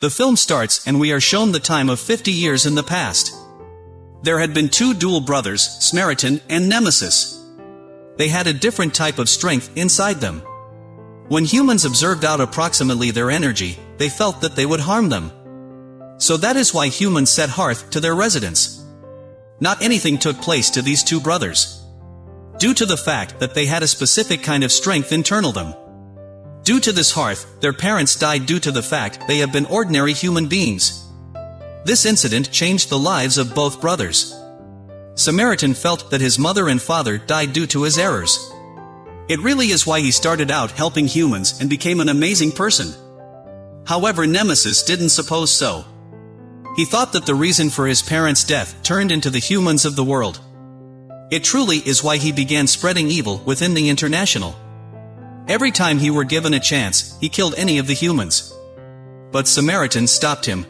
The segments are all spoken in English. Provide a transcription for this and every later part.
The film starts and we are shown the time of 50 years in the past. There had been two dual brothers, Samaritan and Nemesis. They had a different type of strength inside them. When humans observed out approximately their energy, they felt that they would harm them. So that is why humans set hearth to their residence. Not anything took place to these two brothers. Due to the fact that they had a specific kind of strength internal them. Due to this hearth, their parents died due to the fact they have been ordinary human beings. This incident changed the lives of both brothers. Samaritan felt that his mother and father died due to his errors. It really is why he started out helping humans and became an amazing person. However Nemesis didn't suppose so. He thought that the reason for his parents' death turned into the humans of the world. It truly is why he began spreading evil within the International. Every time he were given a chance, he killed any of the humans. But Samaritan stopped him.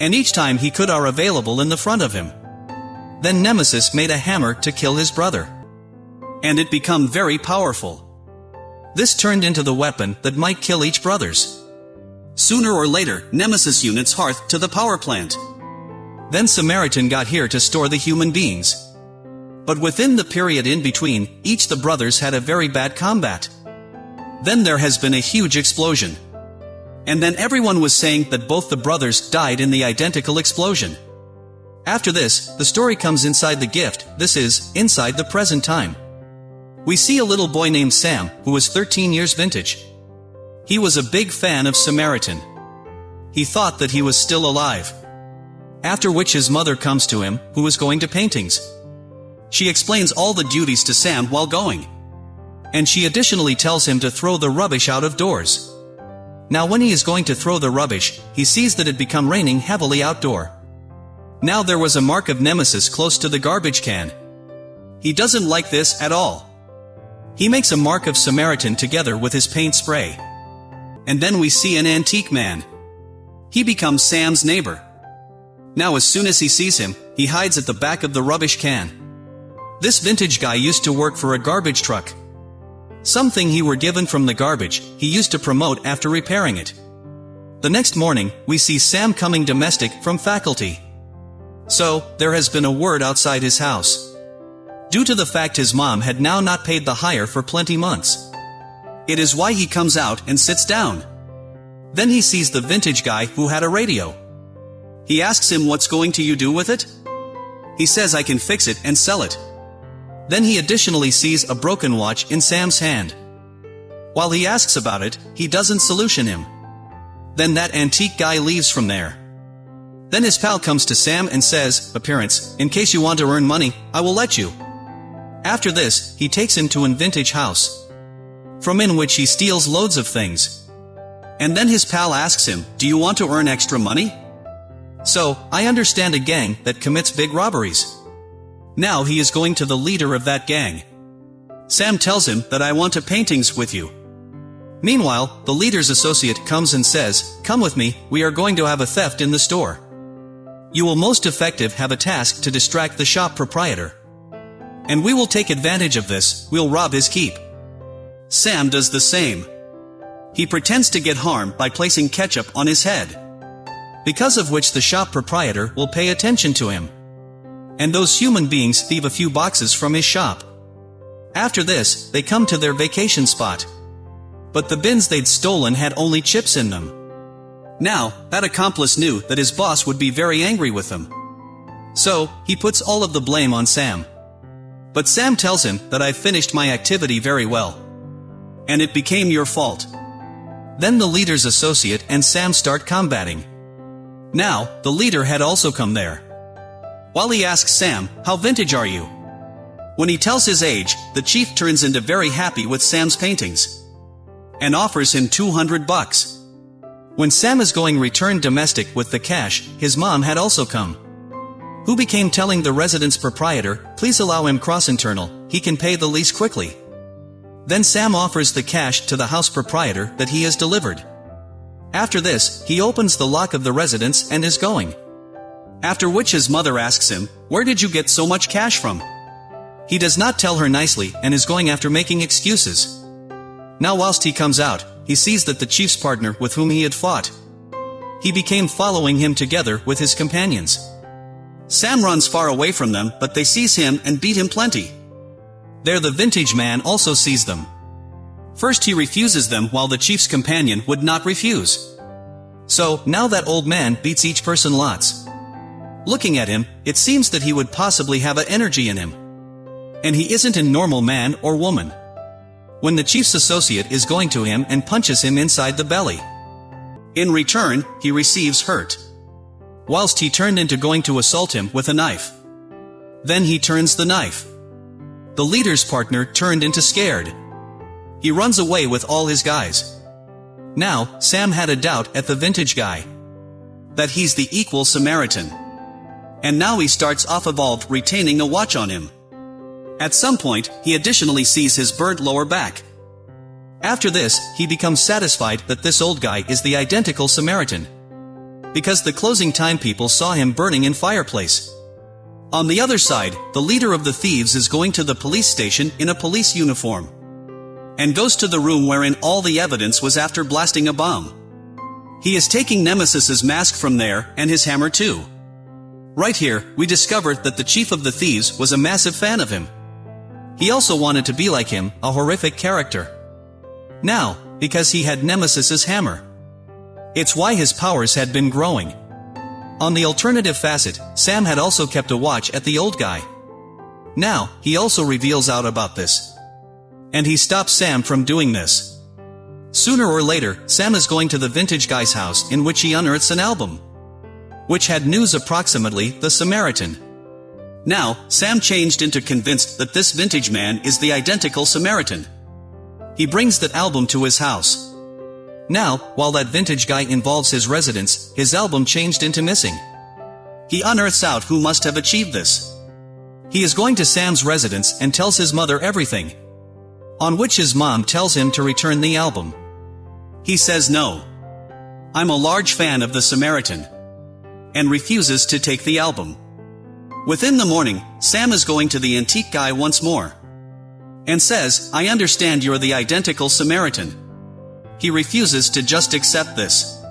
And each time he could are available in the front of him. Then Nemesis made a hammer to kill his brother. And it become very powerful. This turned into the weapon that might kill each brothers. Sooner or later, Nemesis units hearth to the power plant. Then Samaritan got here to store the human beings. But within the period in between, each the brothers had a very bad combat. Then there has been a huge explosion. And then everyone was saying that both the brothers died in the identical explosion. After this, the story comes inside the gift, this is, inside the present time. We see a little boy named Sam, who was 13 years vintage. He was a big fan of Samaritan. He thought that he was still alive. After which his mother comes to him, who was going to paintings. She explains all the duties to Sam while going and she additionally tells him to throw the rubbish out of doors. Now when he is going to throw the rubbish, he sees that it become raining heavily outdoor. Now there was a mark of Nemesis close to the garbage can. He doesn't like this at all. He makes a mark of Samaritan together with his paint spray. And then we see an antique man. He becomes Sam's neighbor. Now as soon as he sees him, he hides at the back of the rubbish can. This vintage guy used to work for a garbage truck. Something he were given from the garbage, he used to promote after repairing it. The next morning, we see Sam coming domestic from faculty. So, there has been a word outside his house. Due to the fact his mom had now not paid the hire for plenty months. It is why he comes out and sits down. Then he sees the vintage guy who had a radio. He asks him what's going to you do with it? He says I can fix it and sell it. Then he additionally sees a broken watch in Sam's hand. While he asks about it, he doesn't solution him. Then that antique guy leaves from there. Then his pal comes to Sam and says, Appearance, in case you want to earn money, I will let you. After this, he takes him to an vintage house. From in which he steals loads of things. And then his pal asks him, do you want to earn extra money? So, I understand a gang that commits big robberies. Now he is going to the leader of that gang. Sam tells him that I want to paintings with you. Meanwhile, the leader's associate comes and says, Come with me, we are going to have a theft in the store. You will most effective have a task to distract the shop proprietor. And we will take advantage of this, we'll rob his keep. Sam does the same. He pretends to get harm by placing ketchup on his head. Because of which the shop proprietor will pay attention to him. And those human beings thieve a few boxes from his shop. After this, they come to their vacation spot. But the bins they'd stolen had only chips in them. Now, that accomplice knew that his boss would be very angry with him. So, he puts all of the blame on Sam. But Sam tells him that I've finished my activity very well. And it became your fault. Then the leader's associate and Sam start combating. Now, the leader had also come there. While he asks Sam, how vintage are you? When he tells his age, the chief turns into very happy with Sam's paintings. And offers him 200 bucks. When Sam is going return domestic with the cash, his mom had also come. Who became telling the residence proprietor, please allow him cross internal, he can pay the lease quickly. Then Sam offers the cash to the house proprietor that he has delivered. After this, he opens the lock of the residence and is going. After which his mother asks him, Where did you get so much cash from? He does not tell her nicely and is going after making excuses. Now whilst he comes out, he sees that the chief's partner with whom he had fought. he became following him together with his companions. Sam runs far away from them but they seize him and beat him plenty. There the vintage man also sees them. First he refuses them while the chief's companion would not refuse. So, now that old man beats each person lots. Looking at him, it seems that he would possibly have a energy in him. And he isn't a normal man or woman. When the chief's associate is going to him and punches him inside the belly. In return, he receives hurt. Whilst he turned into going to assault him with a knife. Then he turns the knife. The leader's partner turned into scared. He runs away with all his guys. Now, Sam had a doubt at the vintage guy. That he's the equal Samaritan. And now he starts off evolved retaining a watch on him. At some point, he additionally sees his burnt lower back. After this, he becomes satisfied that this old guy is the identical Samaritan. Because the closing time people saw him burning in fireplace. On the other side, the leader of the thieves is going to the police station in a police uniform. And goes to the room wherein all the evidence was after blasting a bomb. He is taking Nemesis's mask from there, and his hammer too. Right here, we discover that the chief of the thieves was a massive fan of him. He also wanted to be like him, a horrific character. Now, because he had Nemesis's hammer. It's why his powers had been growing. On the alternative facet, Sam had also kept a watch at the old guy. Now, he also reveals out about this. And he stops Sam from doing this. Sooner or later, Sam is going to the vintage guy's house in which he unearths an album. Which had news approximately the Samaritan. Now, Sam changed into convinced that this vintage man is the identical Samaritan. He brings that album to his house. Now, while that vintage guy involves his residence, his album changed into missing. He unearths out who must have achieved this. He is going to Sam's residence and tells his mother everything. On which his mom tells him to return the album. He says no. I'm a large fan of the Samaritan. And refuses to take the album. Within the morning, Sam is going to the antique guy once more and says, I understand you're the identical Samaritan. He refuses to just accept this.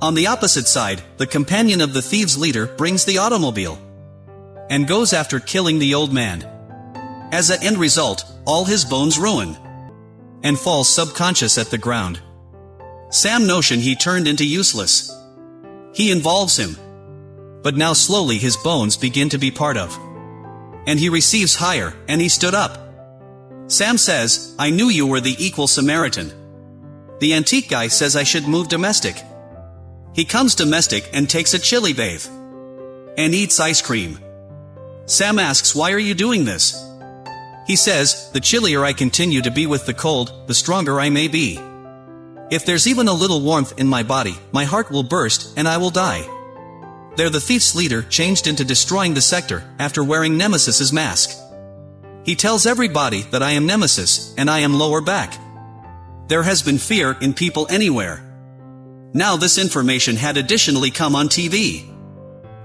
On the opposite side, the companion of the thieves' leader brings the automobile and goes after killing the old man. As an end result, all his bones ruin and falls subconscious at the ground. Sam notion he turned into useless. He involves him. But now slowly his bones begin to be part of. And he receives higher, and he stood up. Sam says, I knew you were the equal Samaritan. The antique guy says I should move domestic. He comes domestic and takes a chili bathe. And eats ice cream. Sam asks why are you doing this? He says, the chillier I continue to be with the cold, the stronger I may be. If there's even a little warmth in my body, my heart will burst, and I will die. There the thief's leader changed into destroying the sector, after wearing Nemesis's mask. He tells everybody that I am Nemesis, and I am lower back. There has been fear in people anywhere. Now this information had additionally come on TV.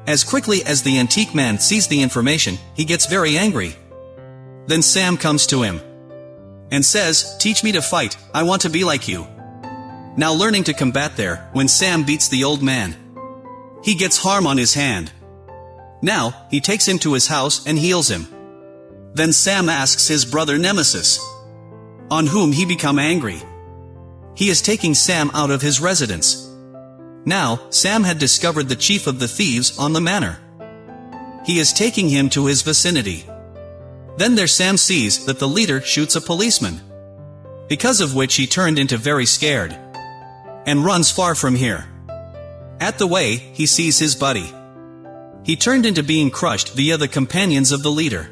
As quickly as the antique man sees the information, he gets very angry. Then Sam comes to him. And says, teach me to fight, I want to be like you. Now learning to combat there, when Sam beats the old man. He gets harm on his hand. Now, he takes him to his house and heals him. Then Sam asks his brother Nemesis, on whom he become angry. He is taking Sam out of his residence. Now, Sam had discovered the chief of the thieves on the manor. He is taking him to his vicinity. Then there Sam sees that the leader shoots a policeman. Because of which he turned into very scared. And runs far from here. At the way, he sees his buddy. He turned into being crushed via the companions of the leader.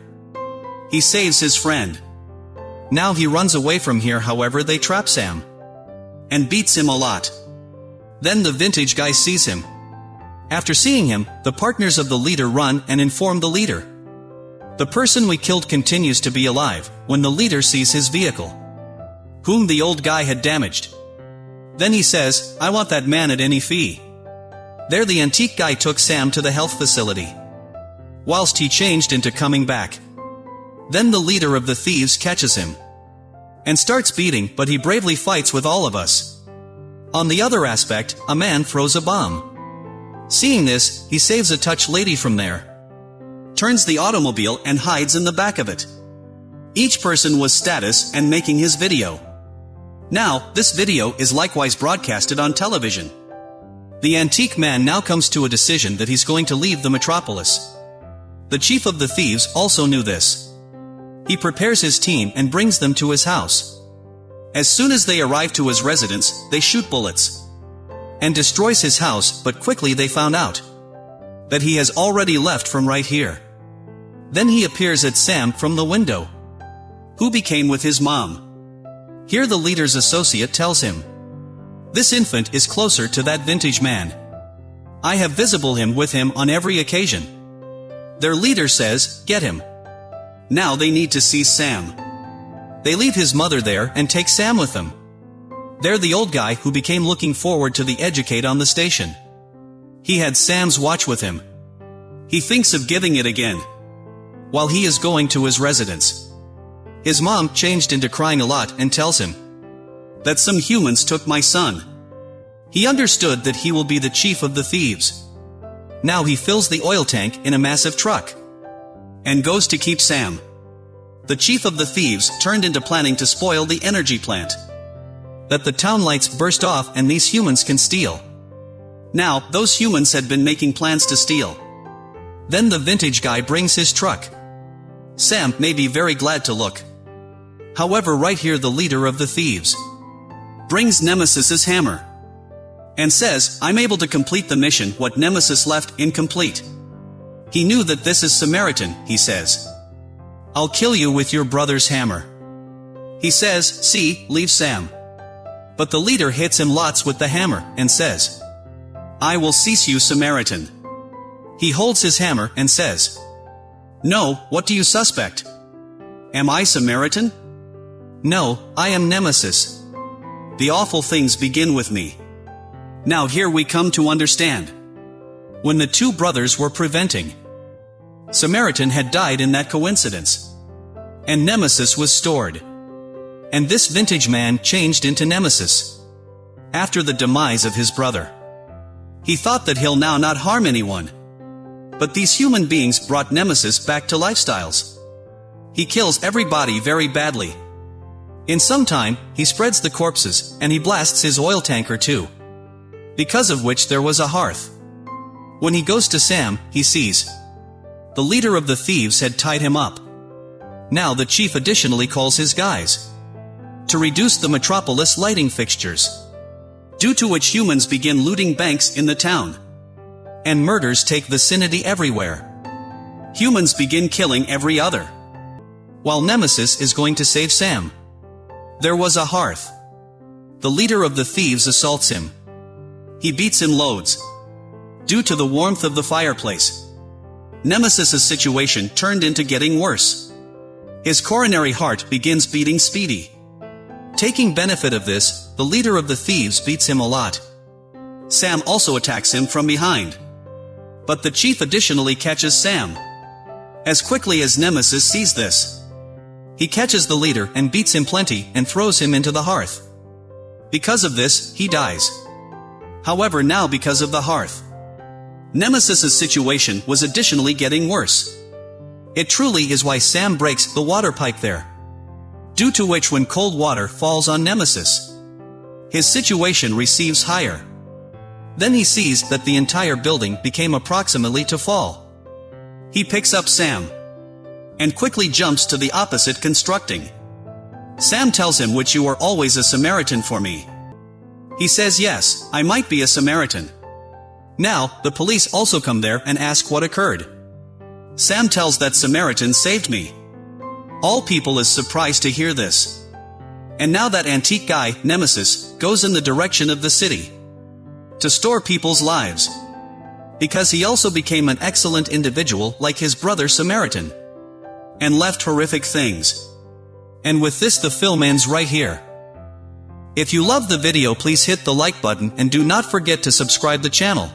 He saves his friend. Now he runs away from here however they trap Sam. And beats him a lot. Then the vintage guy sees him. After seeing him, the partners of the leader run and inform the leader. The person we killed continues to be alive, when the leader sees his vehicle. Whom the old guy had damaged. Then he says, I want that man at any fee. There the antique guy took Sam to the health facility. Whilst he changed into coming back. Then the leader of the thieves catches him. And starts beating, but he bravely fights with all of us. On the other aspect, a man throws a bomb. Seeing this, he saves a touch lady from there. Turns the automobile and hides in the back of it. Each person was status and making his video. Now, this video is likewise broadcasted on television. The antique man now comes to a decision that he's going to leave the metropolis. The chief of the thieves also knew this. He prepares his team and brings them to his house. As soon as they arrive to his residence, they shoot bullets. And destroys his house, but quickly they found out that he has already left from right here. Then he appears at Sam from the window. Who became with his mom. Here the leader's associate tells him. This infant is closer to that vintage man. I have visible him with him on every occasion. Their leader says, get him. Now they need to see Sam. They leave his mother there and take Sam with them. They're the old guy who became looking forward to the educate on the station. He had Sam's watch with him. He thinks of giving it again. While he is going to his residence. His mom changed into crying a lot and tells him that some humans took my son. He understood that he will be the chief of the thieves. Now he fills the oil tank in a massive truck and goes to keep Sam. The chief of the thieves turned into planning to spoil the energy plant. That the town lights burst off and these humans can steal. Now, those humans had been making plans to steal. Then the vintage guy brings his truck. Sam may be very glad to look. However right here the leader of the thieves brings Nemesis's hammer and says, I'm able to complete the mission what Nemesis left incomplete. He knew that this is Samaritan, he says. I'll kill you with your brother's hammer. He says, see, leave Sam. But the leader hits him lots with the hammer, and says, I will cease you Samaritan. He holds his hammer and says, No, what do you suspect? Am I Samaritan? No, I am Nemesis. The awful things begin with me. Now here we come to understand. When the two brothers were preventing, Samaritan had died in that coincidence. And Nemesis was stored. And this vintage man changed into Nemesis. After the demise of his brother. He thought that he'll now not harm anyone. But these human beings brought Nemesis back to lifestyles. He kills everybody very badly. In some time, he spreads the corpses, and he blasts his oil tanker too. Because of which there was a hearth. When he goes to Sam, he sees. The leader of the thieves had tied him up. Now the chief additionally calls his guys. To reduce the metropolis lighting fixtures. Due to which humans begin looting banks in the town. And murders take vicinity everywhere. Humans begin killing every other. While Nemesis is going to save Sam. There was a hearth. The leader of the thieves assaults him. He beats him loads. Due to the warmth of the fireplace. Nemesis's situation turned into getting worse. His coronary heart begins beating speedy. Taking benefit of this, the leader of the thieves beats him a lot. Sam also attacks him from behind. But the chief additionally catches Sam. As quickly as Nemesis sees this, he catches the leader and beats him plenty and throws him into the hearth. Because of this, he dies. However now because of the hearth. Nemesis's situation was additionally getting worse. It truly is why Sam breaks the water pipe there. Due to which when cold water falls on Nemesis, his situation receives higher. Then he sees that the entire building became approximately to fall. He picks up Sam and quickly jumps to the opposite constructing. Sam tells him which you are always a Samaritan for me. He says yes, I might be a Samaritan. Now, the police also come there and ask what occurred. Sam tells that Samaritan saved me. All people is surprised to hear this. And now that antique guy, Nemesis, goes in the direction of the city. To store people's lives. Because he also became an excellent individual like his brother Samaritan and left horrific things. And with this the film ends right here. If you love the video please hit the like button and do not forget to subscribe the channel.